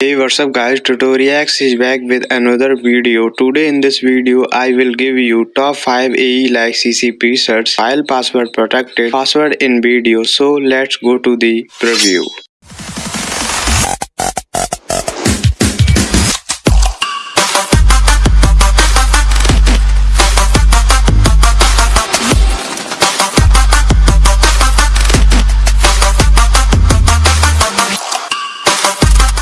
Hey what's up guys Tutoriax is back with another video. Today in this video I will give you top 5 AE like CC presets file password protected password in video so let's go to the preview.